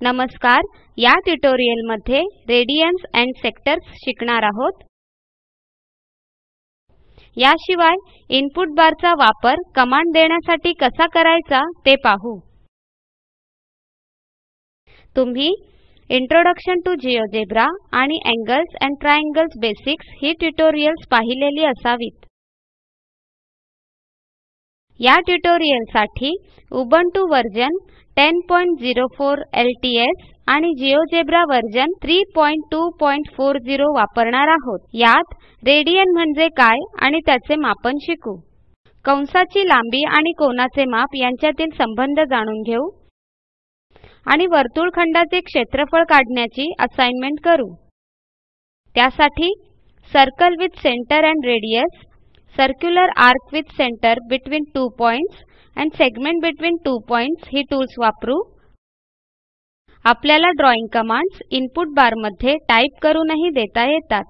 नमस्कार या ट्युटोरियलमध्ये रेडियन्स अँड सेक्टर्स शिकणार आहोत. याशिवाय इनपुट बारचा वापर कमांड देण्यासाठी कसा करायचा ते पाहू. तुम्ही इंट्रोडक्शन टू जिओजेब्रा आणि अँगल्स अँड ट्रायंगल्स बेसिक्स ही ट्युटोरियल्स पाहिलेली असावीत. या ट्युटोरियलसाठी उबंटू वर्जन 1004 LTS आणि GeoGebra व्हर्शन 32400 वापरणार आहोत. यात रेडियन म्हणजे काय आणि त्याचे मापन शिकू. कंसाची लांबी आणि कोनाचे माप यांच्यातील संबंध जाणून घेऊ. आणि वर्तुळखंडाचे क्षेत्रफळ काढण्याची असाइनमेंट करू. त्यासाठी circle with centre and radius circular arc with centre between two points and segment between two points he tools वापरू. आपल्याला ड्रॉइंग कमांड्स इनपुट बारमध्ये टाईप करूनही देता येतात.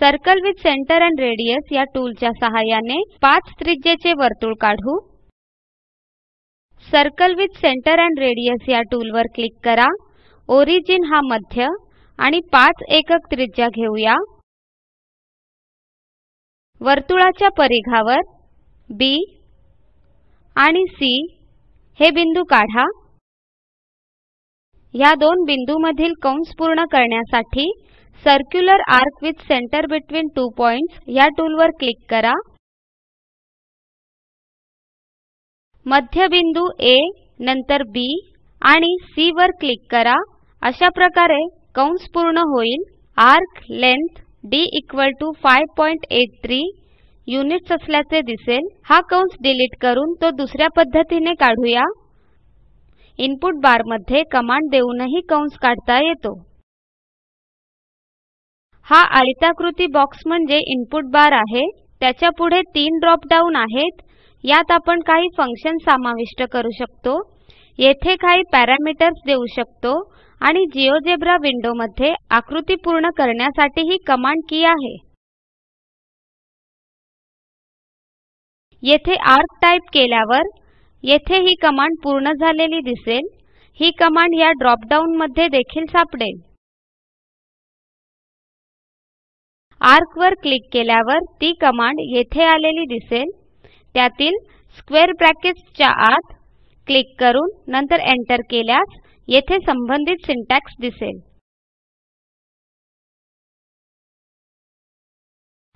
Circle with centre and radius या टूलच्या सहाय्याने पाच त्रिज्येचे वर्तुळ काढू. Circle with centre and radius या टूलवर क्लिक करा. ओरिजिन हा मध्य आणि पाच एकक त्रिज्या घेऊया. वर्तुळाच्या परिघावर बी आणि सी हे बिंदू काढा. ह्या दोन बिंदूमधील कंस पूर्ण करण्यासाठी circular arc with centre between two points या टूलवर क्लिक करा. मध्यबिंदू ए नंतर बी आणि सी वर क्लिक करा. अशा प्रकारे कंस पूर्ण होईल. Arc length d equal to 583 units असल्याचे दिसेल. हा कंस डिलीट करून तो दुसऱ्या पद्धतीने काढूया. इनपुट बारमध्ये कमांड देऊनही कंस काढता येतो. हा आयताकृती बॉक्स म्हणजे इनपुट बार आहे. त्याच्या पुढे तीन ड्रॉप डाऊन आहेत. यात आपण काही फंक्शन समाविष्ट करू शकतो. येथे काही पॅरामीटर्स देऊ शकतो. आणि जिओजेब्रा विंडोमध्ये आकृती पूर्ण करण्यासाठी ही कमांड की आहे. येथे आर्क टाइप केल्यावर येथे ही कमांड पूर्ण झालेली दिसेल. ही कमांड या ड्रॉपडाऊन मध्ये देखील सापडेल. आर्क वर क्लिक केल्यावर ती कमांड येथे आलेली दिसेल. त्यातील स्क्वेअर ब्रॅकेट्सच्या आत क्लिक करून नंतर एंटर केल्यास येथे संबंधित सिंटॅक्स दिसेल.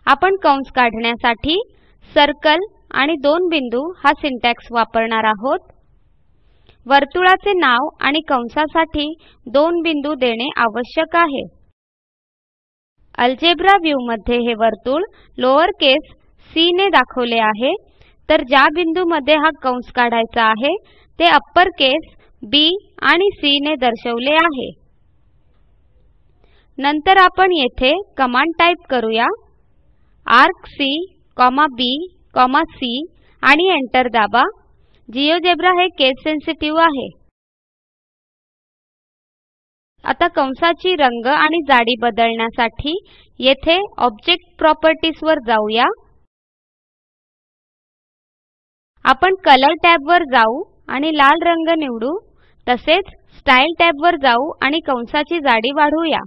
आपण कंस काढण्यासाठी सर्कल आणि दोन बिंदू हा सिंटॅक्स वापरणार आहोत. वर्तुळाचे नाव आणि कंसासाठी दोन बिंदू देणे आवश्यक आहे. अल्जेब्रा व्ह्यू मध्ये हे वर्तुळ लोअर केस सी ने दाखवले आहे. तर ज्या बिंदूमध्ये हा कंस काढायचा आहे ते अप्पर केस बी आणि सी ने दर्शवले आहे. नंतर आपण येथे कमांड टाइप करूया. सी बी सी आणि एंटर दाबा. जिओजेब्रा हे केस सेन्सिटिव्ह आहे. आता कंसाची रंग आणि जाडी बदलण्यासाठी येथे ऑब्जेक्ट प्रॉपर्टीज वर जाऊया. आपण कलर टॅब वर जाऊ आणि लाल रंग निवडू. तसेच स्टाईल टॅबवर जाऊ आणि कंसाची जाडी वाढवूया.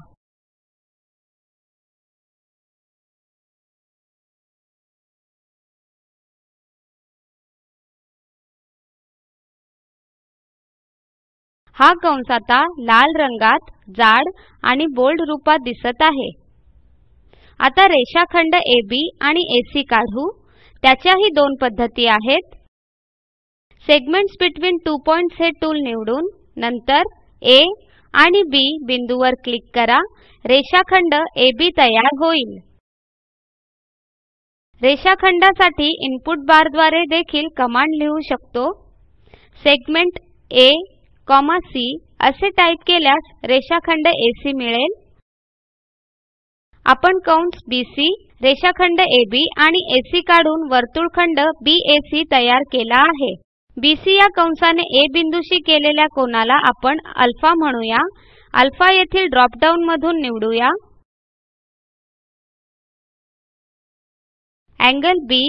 हा कंस आता लाल रंगात जाड आणि बोल्ड रूपात दिसत आहे. आता रेषाखंड AB आणि एसी काढू. त्याच्याही दोन पद्धती आहेत. सेगमेंट्स बिटवीन टू पॉइंट्स हे टूल निवडून नंतर ए आणि बी बिंदूवर क्लिक करा. रेषाखंड AB तयार होईल. रेषाखंडासाठी इनपुट बारद्वारे देखील कमांड लिहू शकतो. सेगमेंट आ सी असे टाईप केल्यास रेषाखंड AC मिळेल. आपण कंस BC रेषाखंड AB आणि AC काढून वर्तुळखंड BAC तयार केला आहे. BC या कंसाने A बिंदूशी केलेल्या कोनाला आपण अल्फा म्हणूया. अल्फा येथील ड्रॉप डाऊन मधून निवडूया. अँगल बी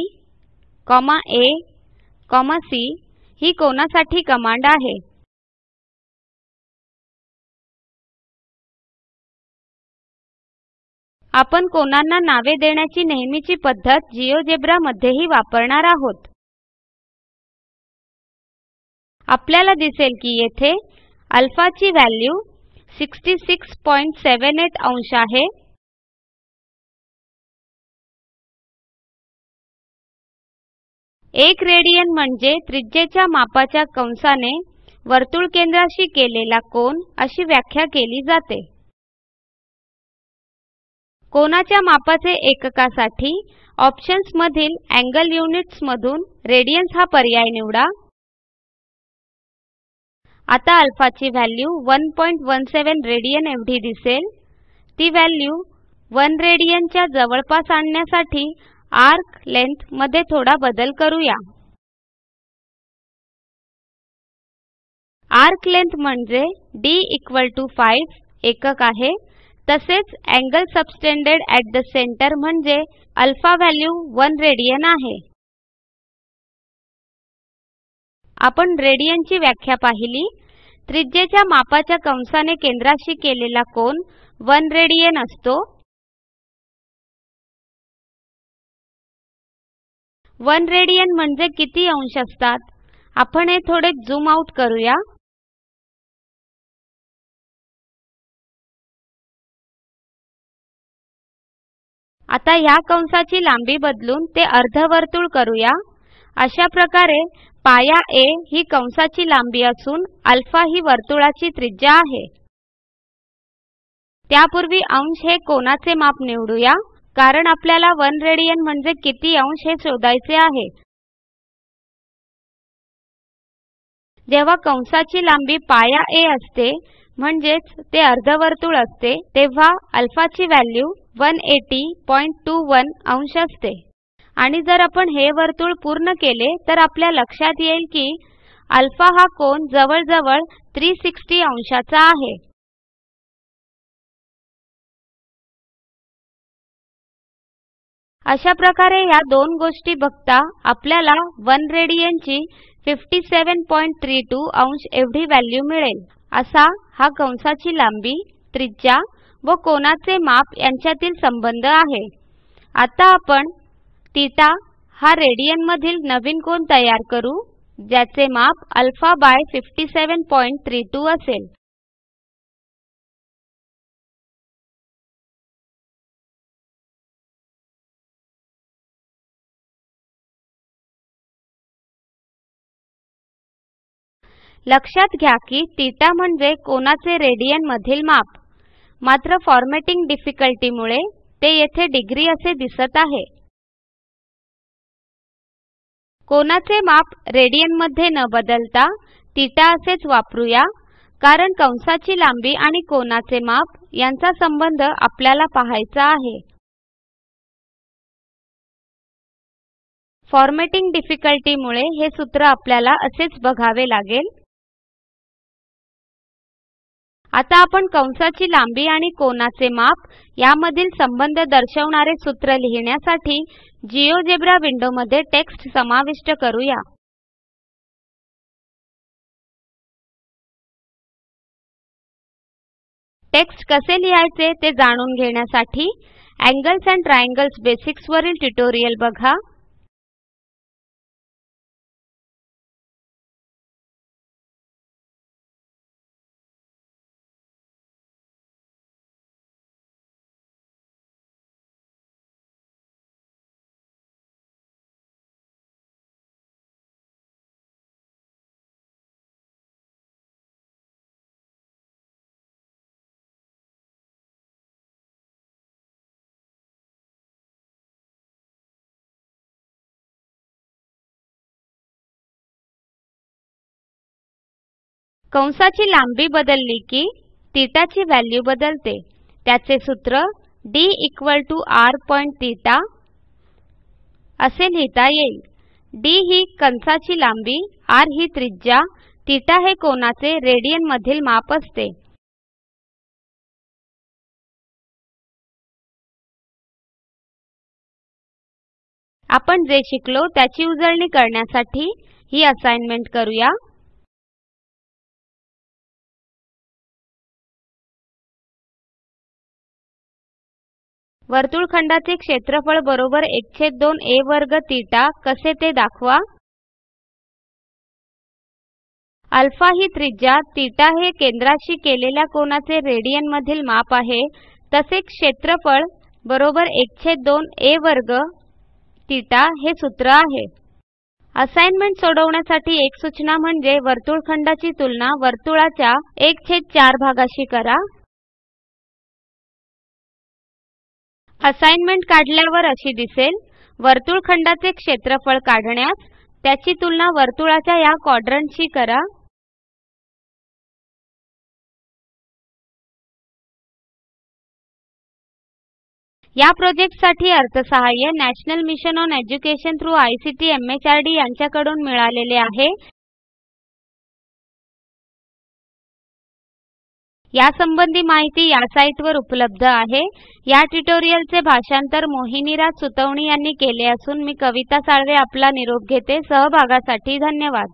A, C ही कोनासाठी कमांड आहे. आपण कोनांना नावे देण्याची नेहमीची पद्धत जिओजेब्रा मध्येही वापरणार आहोत. आपल्याला दिसेल की येथे अल्फा ची व्हॅल्यू 6678 अंश आहे. एक रेडियन म्हणजे त्रिज्येच्या मापाच्या कंसाने वर्तुळ केंद्राशी केलेला कोन अशी व्याख्या केली जाते. कोनाच्या मापाचे एककासाठी ऑप्शन्स मधील अँगल युनिट्स मधून रेडियन्स हा पर्याय निवडा. आता अल्फाची व्हॅल्यू 117 रेडियन एवढी दिसेल. ती व्हॅल्यू 1 रेडियनच्या जवळपास आणण्यासाठी आर्क लेंथमध्ये थोडा बदल करूया. आर्क लेंथ म्हणजे d 5 एकक आहे. तसेच angle subtended at the centre म्हणजे अल्फा व्हॅल्यू 1 रेडियन आहे. आपण रेडियनची व्याख्या पाहिली. त्रिज्येच्या मापाच्या कंसाने केंद्राशी केलेला कोन 1 रेडियन असतो. 1 रेडियन म्हणजे किती अंश असतात? आपण हे थोडे झूम आउट करूया. आता ह्या कंसाची लांबी बदलून ते अर्धवर्तुळ करूया. अशा प्रकारे पाया ए ही कंसाची लांबी असून अल्फा ही वर्तुळाची त्रिज्या आहे. त्यापूर्वी अंश हे कोनाचे माप निवडूया कारण आपल्याला 1 रेडियन म्हणजे किती अंश हे शोधायचे आहे. जेव्हा कंसाची लांबी पाया ए असते म्हणजेच ते अर्धवर्तुळ असते तेव्हा अल्फाची व्हॅल्यू 180.21 अंश असते. आणि जर आपण हे वर्तुळ पूर्ण केले तर आपल्या लक्षात येईल की अल्फा हा कोन जवळजवळ 360 अंशाचा आहे. अशा प्रकारे या दोन गोष्टी बघता आपल्याला 1 रेडियनची 57.32 अंश एवढी व्हॅल्यू मिळेल. असा हा कंसाची लांबी त्रिज्या व कोनाचे माप यांच्यातील संबंध आहे. आता आपण तीटा हा रेडियन मधील नवीन कोन तयार करू ज्याचे माप अल्फा बाय 57.32 असेल. लक्षात घ्या की थिटा म्हणजे कोनाचे रेडियन मधील माप. मात्र फॉर्मॅटिंग डिफिकल्टी मुळे ते येथे डिग्री असे दिसत आहे. कोनाचे माप रेडियनमध्ये न बदलता थीटा असेच वापरूया. कारण कंसाची लांबी आणि कोनाचे माप यांचा संबंध आपल्याला पाहायचा आहे. फॉर्मॅटिंग डिफिकल्टी मुळे हे सूत्र आपल्याला असेच बघावे लागेल. आता आपण कंसाची लांबी आणि कोनाचे माप यामधील संबंध दर्शवणारे सूत्र लिहिण्यासाठी जिओजेब्रा विंडोमध्ये टेक्स्ट समाविष्ट करूया. टेक्स्ट कसे लिहायचे ते जाणून घेण्यासाठी अँगल्स अँड ट्रायंगल्स बेसिक्स वरील ट्युटोरियल बघा. कंसाची लांबी बदलली की थिटाची व्हॅल्यू बदलते. त्याचे सूत्र d equal to r point theta असे लिहिता येईल. डी ही कंसाची लांबी r ही त्रिज्या तीटा हे कोनाचे रेडियन मधील माप असते. आपण जे शिकलो त्याची उजळणी करण्यासाठी ही असाइनमेंट करूया. वर्तुळखंडाचे क्षेत्रफळ बरोबर 1 a वर्ग तीटा. कसे ते दाखवा? अल्फा ही त्रिज्या. तीटा हे केंद्राशी केलेल्या कोनाचे रेडियन मधील माप आहे. तसे क्षेत्रफळ बरोबर 1 a वर्ग तीटा हे सूत्र आहे. असाइनमेंट सोडवण्यासाठी एक सूचना म्हणजे वर्तुळखंडाची तुलना वर्तुळाच्या 1 भागाशी करा. असाइनमेंट काढल्यावर अशी दिसेल वर्तुळखंडाचे क्षेत्रफळ काढण्यास त्याची तुलना वर्तुळाच्या या क्वाड्रंटशी करा. या प्रोजेक्टसाठी अर्थसहाय्य national mission on education through ICT MHRD यांच्याकडून मिळालेले आहे. यासंबंधी माहिती या साईटवर उपलब्ध आहे. या ट्युटोरियलचे भाषांतर मोहिनीराज सुतवणी यांनी केले असून मी कविता साळवे आपला निरोप घेते. सहभागासाठी धन्यवाद.